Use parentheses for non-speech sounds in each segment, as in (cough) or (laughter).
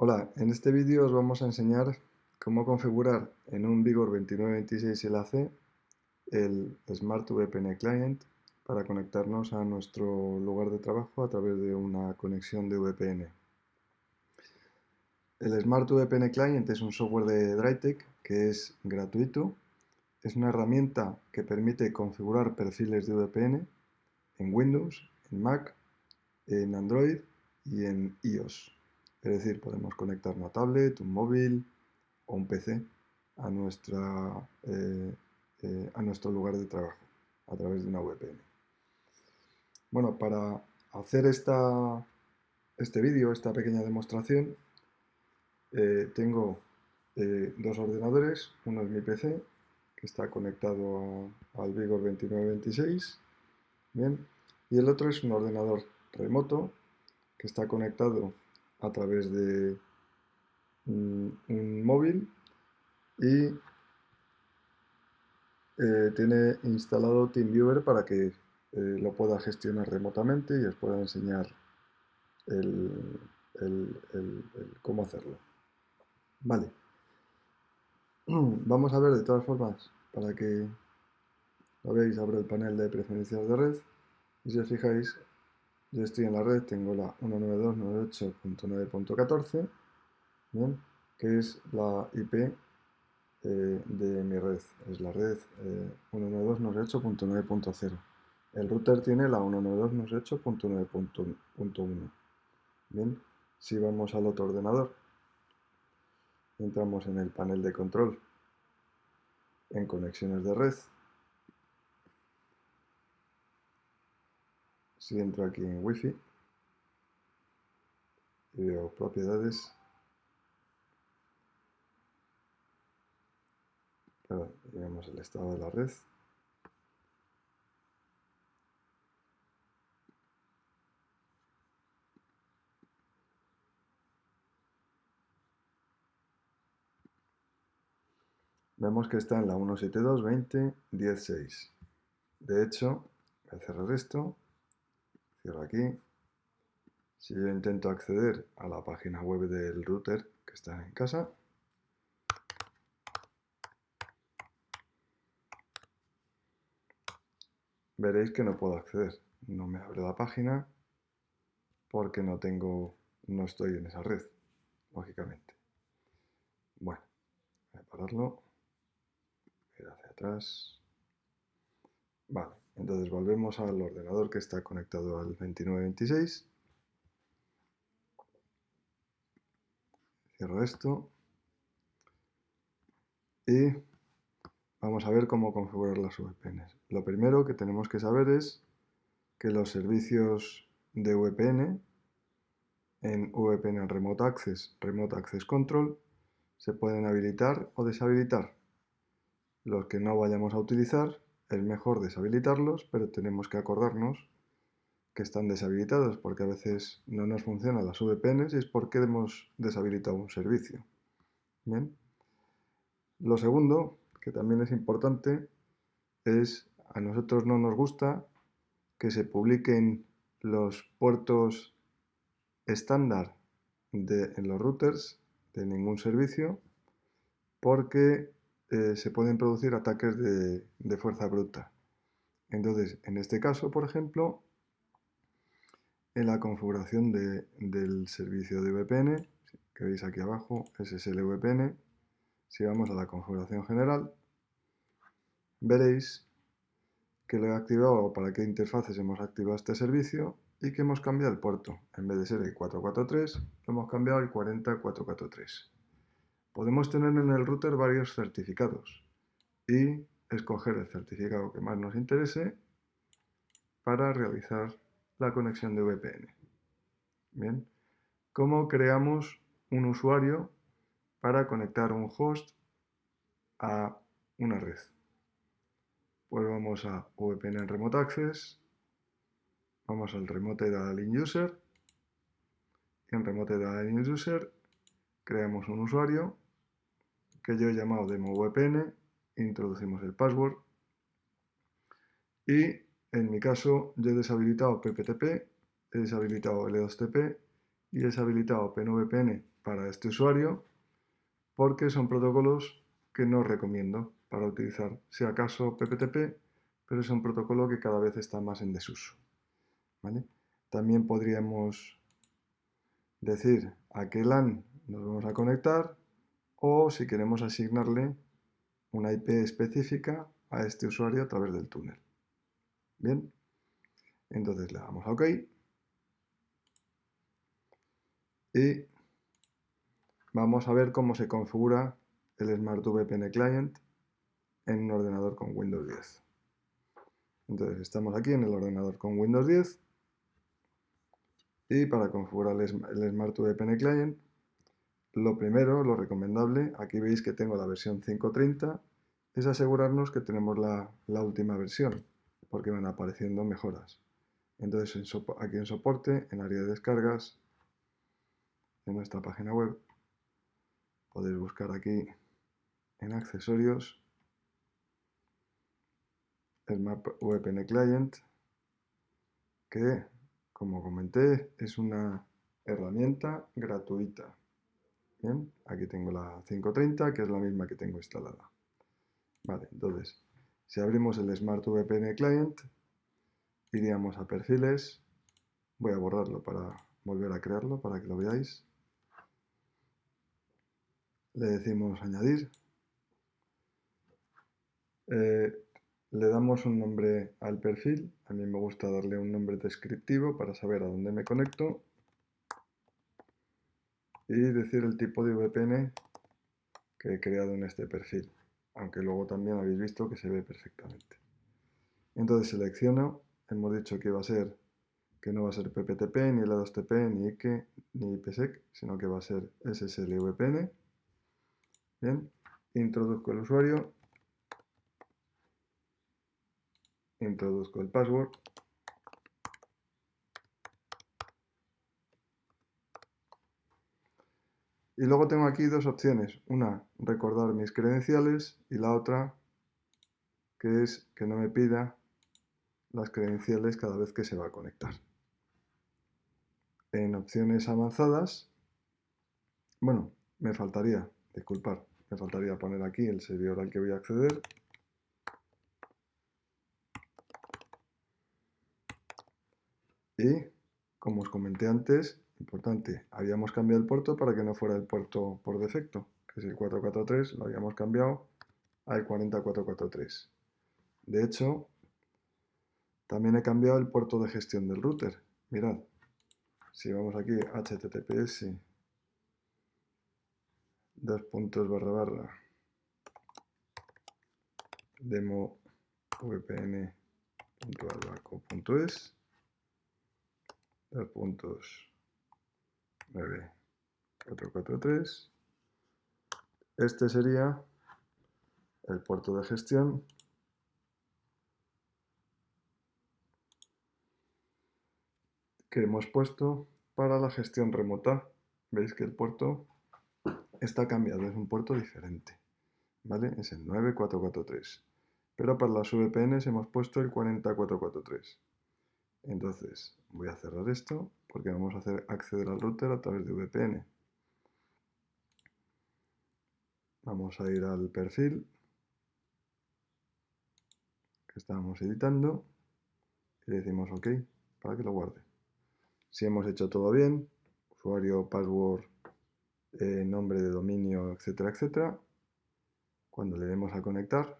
Hola, en este vídeo os vamos a enseñar cómo configurar en un Vigor 2926 LAC el Smart VPN Client para conectarnos a nuestro lugar de trabajo a través de una conexión de VPN. El Smart VPN Client es un software de Drytech que es gratuito. Es una herramienta que permite configurar perfiles de VPN en Windows, en Mac, en Android y en iOS. Es decir, podemos conectar una tablet, un móvil o un PC a, nuestra, eh, eh, a nuestro lugar de trabajo a través de una VPN. Bueno, para hacer esta, este vídeo, esta pequeña demostración, eh, tengo dos ordenadores. Uno es mi PC, que está conectado al Vigor 2926, bien, y el otro es un ordenador remoto que está conectado a través de mm, un móvil y eh, tiene instalado TeamViewer para que eh, lo pueda gestionar remotamente y os pueda enseñar el, cómo hacerlo. Vale. (clears throat) Vamos a ver de todas formas, para que lo veáis, abro el panel de preferencias de red y si os fijáis, yo estoy en la red, tengo la 192.98.9.14, que es la IP eh, de mi red, es la red eh, 192.98.9.0. El router tiene la 192.98.9.1. Bien, si vamos al otro ordenador, entramos en el panel de control, en conexiones de red, Si entro aquí en Wi-Fi y veo propiedades, perdón, vemos el estado de la red. Vemos que está en la 172.20.10.6. De hecho, voy a cerrar esto Cierro aquí. Si yo intento acceder a la página web del router que está en casa, veréis que no puedo acceder. No me abre la página porque no tengo, no estoy en esa red, lógicamente. Bueno, voy a pararlo, ir hacia atrás. Vale, entonces volvemos al ordenador que está conectado al 2926. Cierro esto. Y vamos a ver cómo configurar las VPNs. Lo primero que tenemos que saber es que los servicios de VPN en VPN Remote Access, Remote Access Control, se pueden habilitar o deshabilitar. Los que no vayamos a utilizar es mejor deshabilitarlos, pero tenemos que acordarnos que están deshabilitados porque a veces no nos funcionan las VPNs y es porque hemos deshabilitado un servicio. Bien. Lo segundo, que también es importante, es a nosotros no nos gusta que se publiquen los puertos estándar de, en los routers de ningún servicio porque eh, se pueden producir ataques de, fuerza bruta. Entonces, en este caso, por ejemplo, en la configuración del servicio de VPN, que veis aquí abajo, SSL VPN, si vamos a la configuración general, veréis que lo he activado para qué interfaces hemos activado este servicio y que hemos cambiado el puerto. En vez de ser el 443, lo hemos cambiado al 40443. Podemos tener en el router varios certificados y escoger el certificado que más nos interese para realizar la conexión de VPN. Bien, ¿cómo creamos un usuario para conectar un host a una red? Pues vamos a VPN Remote Access, vamos al Remote Dialing User, y en Remote Dialing User creamos un usuario que yo he llamado demo VPN, introducimos el password y en mi caso yo he deshabilitado PPTP, he deshabilitado L2TP y he deshabilitado OpenVPN para este usuario porque son protocolos que no recomiendo para utilizar, si acaso PPTP, pero es un protocolo que cada vez está más en desuso. También podríamos decir a qué LAN nos vamos a conectar o si queremos asignarle una IP específica a este usuario a través del túnel. Bien, entonces le damos a OK y vamos a ver cómo se configura el Smart VPN Client en un ordenador con Windows 10. Entonces estamos aquí en el ordenador con Windows 10 y para configurar el Smart VPN Client lo primero, lo recomendable, aquí veis que tengo la versión 5.30, es asegurarnos que tenemos la, última versión, porque van apareciendo mejoras. Entonces aquí en soporte, en área de descargas, en nuestra página web, podéis buscar aquí en accesorios el Map VPN Client, que, como comenté, es una herramienta gratuita. Bien, aquí tengo la 530, que es la misma que tengo instalada. Vale, entonces, si abrimos el Smart VPN Client, iríamos a perfiles, voy a borrarlo para volver a crearlo, para que lo veáis. Le decimos añadir. Eh, le damos un nombre al perfil, a mí me gusta darle un nombre descriptivo para saber a dónde me conecto y decir el tipo de VPN que he creado en este perfil, aunque luego también habéis visto que se ve perfectamente. Entonces selecciono, hemos dicho que va a ser que no va a ser PPTP, ni L2TP, ni IKE, ni IPsec, sino que va a ser SSL VPN. Bien, introduzco el usuario, introduzco el password Y luego tengo aquí dos opciones. Una, recordar mis credenciales y la otra, que es que no me pida las credenciales cada vez que se va a conectar. En opciones avanzadas, bueno, me faltaría, disculpar, me faltaría poner aquí el servidor al que voy a acceder. Y, como os comenté antes, Importante, habíamos cambiado el puerto para que no fuera el puerto por defecto, que es el 443, lo habíamos cambiado al 40443. De hecho, también he cambiado el puerto de gestión del router. Mirad, si vamos aquí https dos puntos barra barra demo vpn.albaco.es dos puntos 9443. Este sería el puerto de gestión que hemos puesto para la gestión remota. Veis que el puerto está cambiado, es un puerto diferente. ¿Vale? Es el 9443. Pero para las VPNs hemos puesto el 40443. Entonces, voy a cerrar esto porque vamos a hacer acceder al router a través de VPN. Vamos a ir al perfil que estábamos editando y decimos OK para que lo guarde. Si hemos hecho todo bien, usuario, password, eh, nombre de dominio, etcétera, etcétera, cuando le demos a conectar,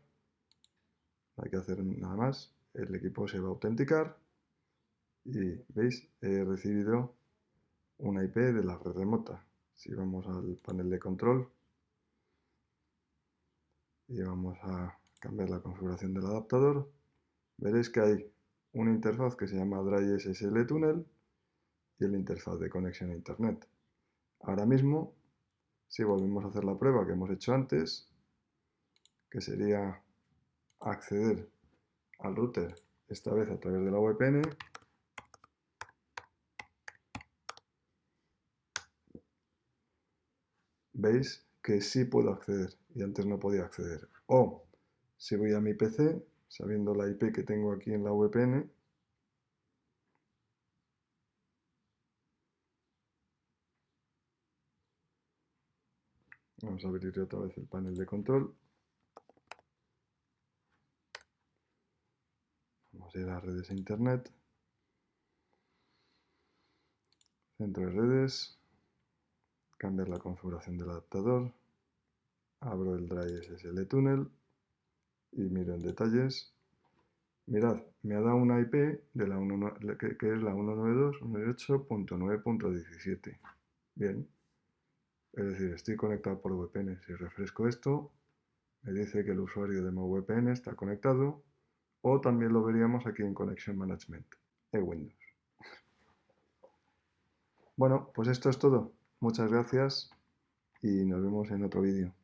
no hay que hacer nada más, el equipo se va a autenticar y veis, he recibido una IP de la red remota. Si vamos al panel de control y vamos a cambiar la configuración del adaptador, veréis que hay una interfaz que se llama Dry SSL Tunnel y el interfaz de conexión a Internet. Ahora mismo, si volvemos a hacer la prueba que hemos hecho antes, que sería acceder al router, esta vez a través de la VPN, veis que sí puedo acceder y antes no podía acceder. O si voy a mi PC, sabiendo la IP que tengo aquí en la VPN, vamos a abrir otra vez el panel de control. Vamos a ir a redes a internet, centro de redes, Cambiar la configuración del adaptador. Abro el Drive SSL Tunnel y miro en detalles. Mirad, me ha dado una IP de la que, es la 192.168.9.17. Bien. Es decir, estoy conectado por VPN. Si refresco esto, me dice que el usuario de VPN está conectado o también lo veríamos aquí en Connection Management de Windows. Bueno, pues esto es todo. Muchas gracias y nos vemos en otro vídeo.